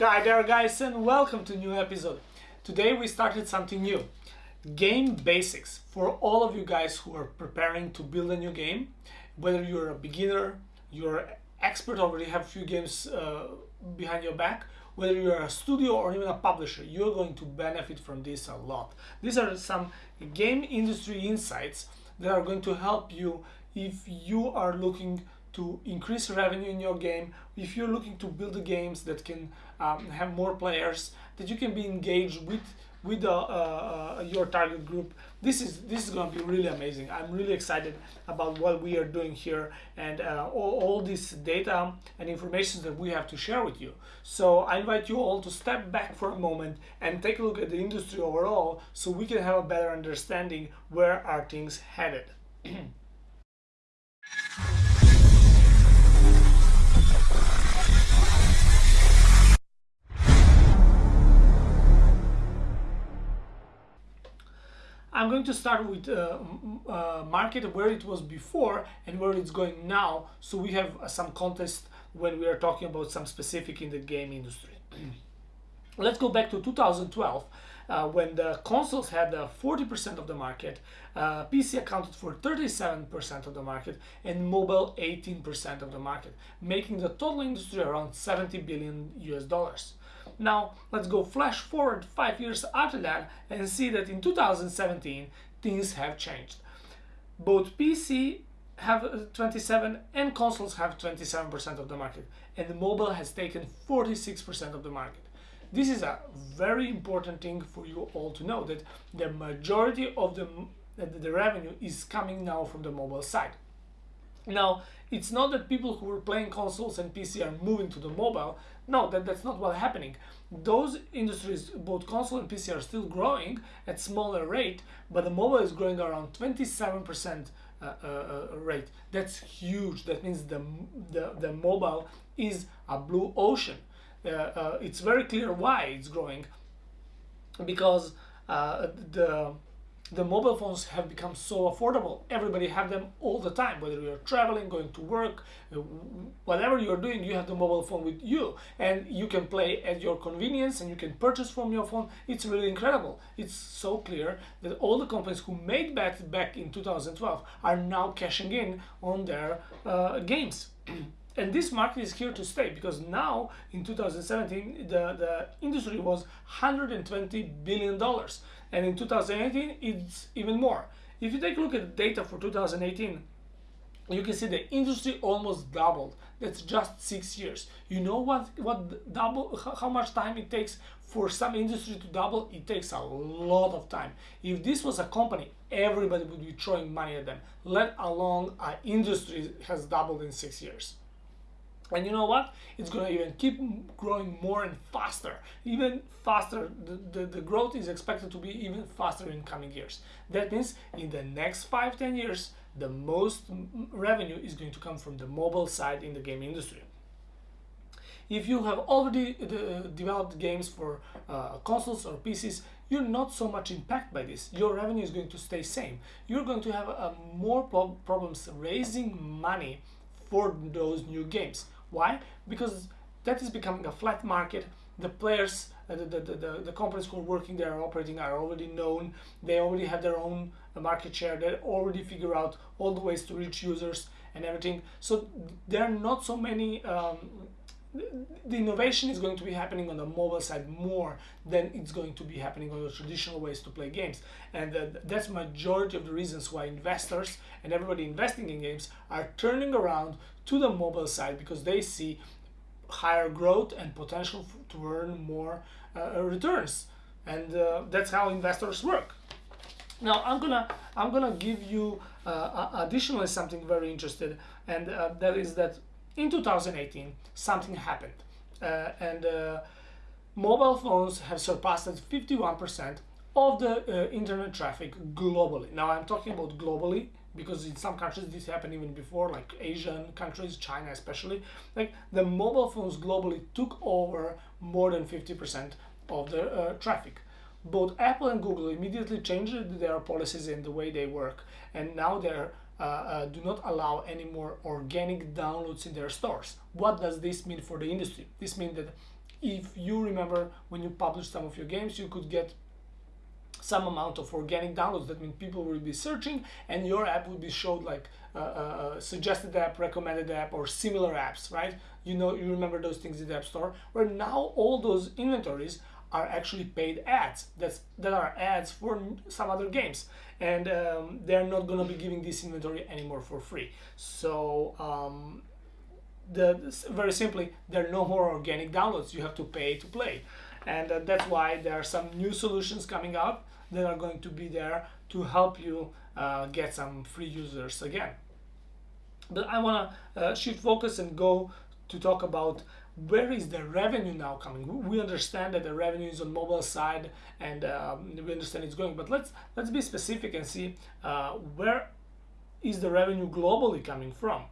Hi there guys and welcome to a new episode. Today we started something new. Game basics for all of you guys who are preparing to build a new game. Whether you're a beginner, you're expert, already have few games uh, behind your back, whether you're a studio or even a publisher, you're going to benefit from this a lot. These are some game industry insights that are going to help you if you are looking to increase revenue in your game, if you're looking to build games that can um, have more players, that you can be engaged with with uh, uh, your target group. This is this is going to be really amazing. I'm really excited about what we are doing here and uh, all, all this data and information that we have to share with you. So I invite you all to step back for a moment and take a look at the industry overall so we can have a better understanding where are things headed. going to start with uh, uh, market where it was before and where it's going now so we have uh, some context when we are talking about some specific in the game industry. Let's go back to 2012 uh, when the consoles had 40% uh, of the market, uh, PC accounted for 37% of the market and mobile 18% of the market, making the total industry around 70 billion US dollars. Now let's go flash forward five years after that and see that in 2017 things have changed. Both PC have uh, 27 and consoles have 27% of the market and mobile has taken 46% of the market. This is a very important thing for you all to know that the majority of the, the revenue is coming now from the mobile side. Now, it's not that people who were playing consoles and PC are moving to the mobile. No, that, that's not what's happening. Those industries, both console and PC, are still growing at smaller rate, but the mobile is growing around 27% uh, uh, uh, rate. That's huge. That means the, the, the mobile is a blue ocean. Uh, uh, it's very clear why it's growing because uh, the the mobile phones have become so affordable. Everybody have them all the time, whether you're traveling, going to work, uh, whatever you're doing, you have the mobile phone with you. And you can play at your convenience and you can purchase from your phone. It's really incredible. It's so clear that all the companies who made bets back in 2012 are now cashing in on their uh, games. and this market is here to stay because now in 2017 the, the industry was 120 billion dollars and in 2018 it's even more. If you take a look at data for 2018 you can see the industry almost doubled. That's just six years. You know what what double how much time it takes for some industry to double? It takes a lot of time. If this was a company everybody would be throwing money at them let alone an industry has doubled in six years and you know what? It's going to even keep growing more and faster. Even faster. The, the, the, growth is expected to be even faster in coming years. That means in the next 5 10 years, the most revenue is going to come from the mobile side in the game industry. If you have already uh, developed games for uh, consoles or PCs, you're not so much impacted by this. Your revenue is going to stay same. You're going to have uh, more problems raising money for those new games. Why? Because that is becoming a flat market. The players, uh, the, the, the, the, companies who are working there are operating are already known. They already have their own uh, market share. They already figure out all the ways to reach users and everything. So there are not so many um, the innovation is going to be happening on the mobile side more than it's going to be happening on the traditional ways to play games. And uh, that's majority of the reasons why investors and everybody investing in games are turning around to the mobile side because they see higher growth and potential to earn more uh, returns. And uh, that's how investors work. Now I'm gonna I'm gonna give you uh, additionally something very interesting and uh, that is that in 2018 something happened. Uh, and uh, mobile phones have surpassed 51% of the uh, internet traffic globally. Now i'm talking about globally because in some countries this happened even before like asian countries china especially. Like the mobile phones globally took over more than 50% of the uh, traffic. Both apple and google immediately changed their policies and the way they work and now they're do not allow any more organic downloads in their stores. What does this mean for the industry? This means that if you remember when you published some of your games, you could get some amount of organic downloads. That means people will be searching and your app will be showed like uh, uh, uh, suggested app, recommended app, or similar apps, right? You know, you remember those things in the App Store, where now all those inventories are actually paid ads. That's that are ads for some other games, and um, they're not gonna be giving this inventory anymore for free. So. Um, the, very simply, there are no more organic downloads. You have to pay to play and uh, that's why there are some new solutions coming up that are going to be there to help you uh, get some free users again. But I want to uh, shift focus and go to talk about where is the revenue now coming. We understand that the revenue is on mobile side and um, we understand it's going, but let's let's be specific and see uh, where is the revenue globally coming from.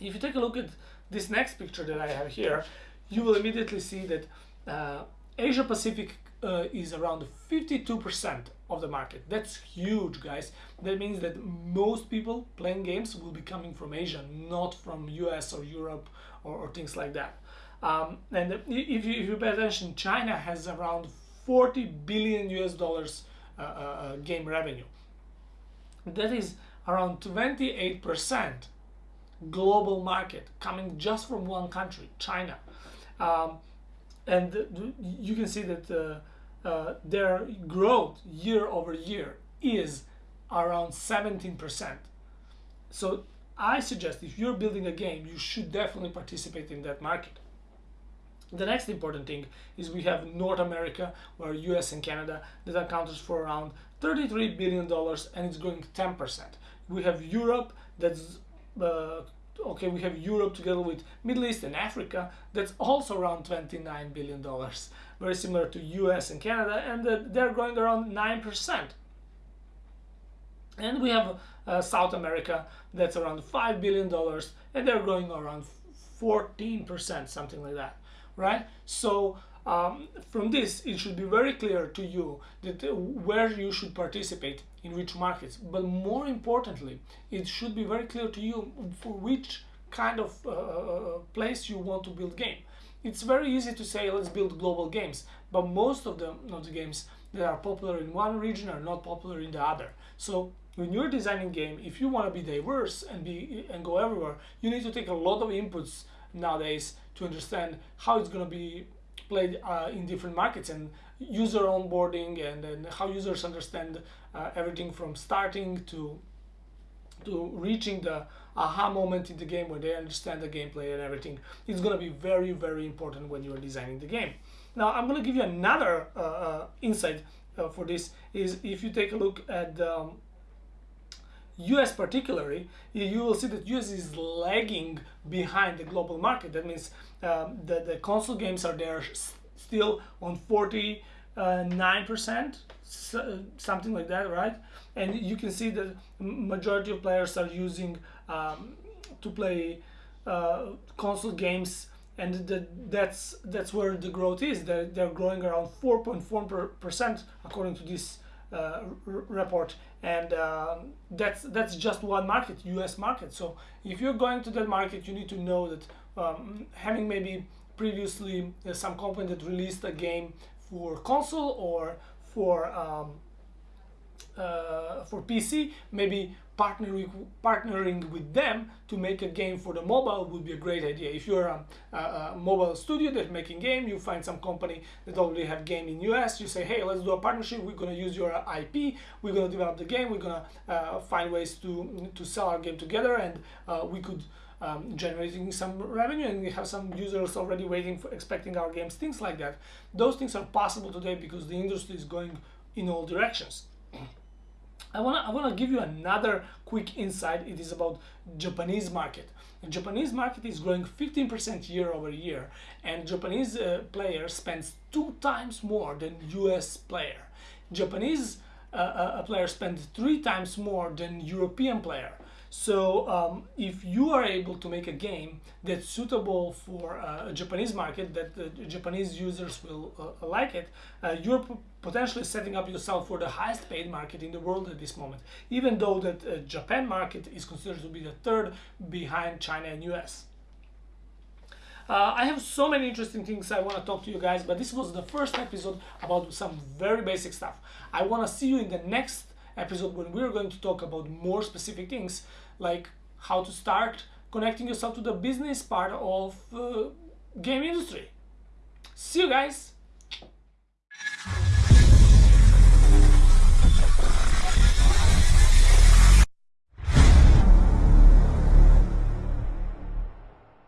If you take a look at this next picture that I have here, you will immediately see that uh, Asia Pacific uh, is around 52% of the market. That's huge, guys. That means that most people playing games will be coming from Asia, not from US or Europe or, or things like that. Um, and if you, if you pay attention, China has around 40 billion US dollars uh, uh, uh game revenue. That is around 28% global market coming just from one country, China. Um, and you can see that uh, uh, their growth year over year is around 17%. So I suggest if you're building a game, you should definitely participate in that market. The next important thing is we have North America, where US and Canada, that accounts for around $33 billion and it's growing 10%. We have Europe that's uh, okay, we have Europe together with Middle East and Africa, that's also around 29 billion dollars, very similar to US and Canada, and they're growing around 9%. And we have uh, South America, that's around 5 billion dollars, and they're growing around 14%, something like that, right? So um, from this, it should be very clear to you that uh, where you should participate in which markets. But more importantly, it should be very clear to you for which kind of uh, uh, uh, place you want to build game. It's very easy to say let's build global games, but most of the, of the games that are popular in one region are not popular in the other. So when you're designing game, if you want to be diverse and be and go everywhere, you need to take a lot of inputs nowadays to understand how it's going to be played uh, in different markets and user onboarding and, and how users understand uh, everything from starting to to reaching the aha moment in the game where they understand the gameplay and everything. It's going to be very very important when you're designing the game. Now i'm going to give you another uh, uh, insight uh, for this is if you take a look at um, US particularly, you will see that US is lagging behind the global market. That means um, the, the console games are there still on 49%, uh, something like that, right? And you can see that majority of players are using um, to play uh, console games and the, that's that's where the growth is. They're, they're growing around 4.4% according to this uh, report. And uh, that's that's just one market US market. So if you're going to that market you need to know that um, having maybe previously uh, some company that released a game for console or for um, uh, for PC, maybe partnering partnering with them to make a game for the mobile would be a great idea. If you're a, a, a, mobile studio that's making game, you find some company that already have game in US. You say, hey, let's do a partnership. We're gonna use your IP. We're gonna develop the game. We're gonna uh, find ways to to sell our game together, and uh, we could. Um, generating some revenue and we have some users already waiting for expecting our games things like that those things are possible today because the industry is going in all directions I want to I wanna give you another quick insight. It is about Japanese market. The Japanese market is growing 15% year over year and Japanese uh, player spends two times more than US player. Japanese uh, uh, player spends three times more than European player. So um, if you are able to make a game that's suitable for uh, a Japanese market, that the Japanese users will uh, like it, uh, you're potentially setting up yourself for the highest paid market in the world at this moment, even though that uh, Japan market is considered to be the third behind China and US. Uh, I have so many interesting things I want to talk to you guys, but this was the first episode about some very basic stuff. I want to see you in the next episode when we're going to talk about more specific things like how to start connecting yourself to the business part of uh, game industry. See you guys.